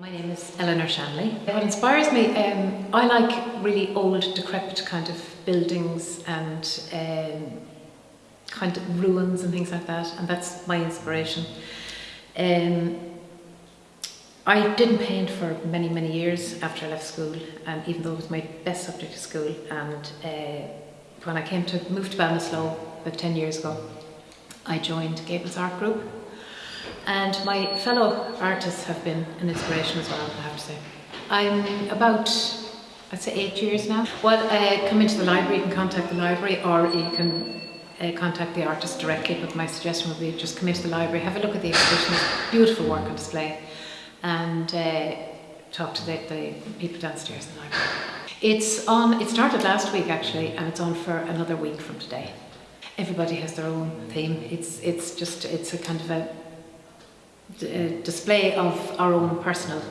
My name is Eleanor Shanley. What inspires me, um, I like really old, decrepit kind of buildings and um, kind of ruins and things like that, and that's my inspiration. Um, I didn't paint for many, many years after I left school, and even though it was my best subject at school, and uh, when I came to move to Ballinasloe about 10 years ago, I joined Gables Art Group. And my fellow artists have been an inspiration as well, I have to say. I'm about, I'd say eight years now. Well, uh, come into the library, you can contact the library or you can uh, contact the artist directly, but my suggestion would be just come into the library, have a look at the exhibition, beautiful work on display, and uh, talk to the, the people downstairs in the library. It's on, it started last week actually, and it's on for another week from today. Everybody has their own theme. It's, it's just, it's a kind of a display of our own personal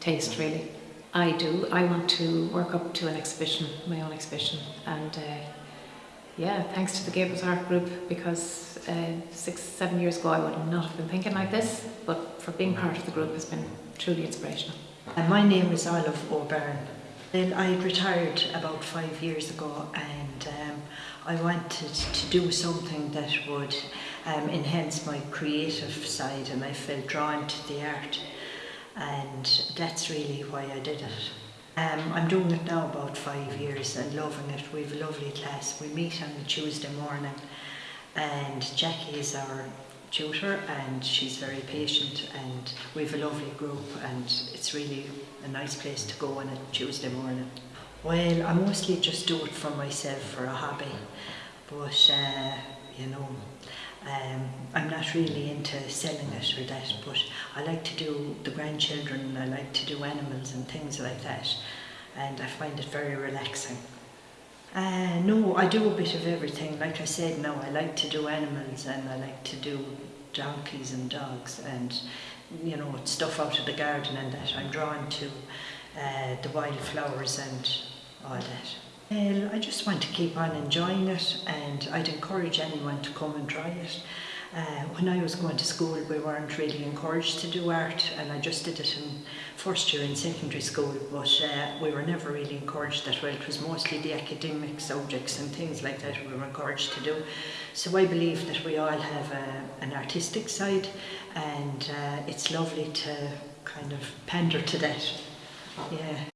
taste really. I do. I want to work up to an exhibition, my own exhibition, and uh, yeah, thanks to the Gables Art Group because uh, six, seven years ago I would not have been thinking like this, but for being part of the group has been truly inspirational. And my name is Olive O'Byrne. I retired about five years ago and um, I wanted to do something that would um, enhance my creative side and I felt drawn to the art and that's really why I did it. Um, I'm doing it now about five years and loving it. We have a lovely class. We meet on Tuesday morning and Jackie is our tutor and she's very patient and we have a lovely group and it's really a nice place to go on a Tuesday morning. Well, I mostly just do it for myself for a hobby but uh, you know um, I'm not really into selling it or that, but I like to do the grandchildren, I like to do animals and things like that, and I find it very relaxing. Uh, no, I do a bit of everything. Like I said, no, I like to do animals and I like to do donkeys and dogs and you know stuff out of the garden and that. I'm drawn to uh, the wildflowers and all that. Well, I just want to keep on enjoying it and I'd encourage anyone to come and try it. Uh, when I was going to school we weren't really encouraged to do art and I just did it in first year in secondary school but uh, we were never really encouraged that well. It was mostly the academic subjects and things like that we were encouraged to do. So I believe that we all have a, an artistic side and uh, it's lovely to kind of pander to that. Yeah.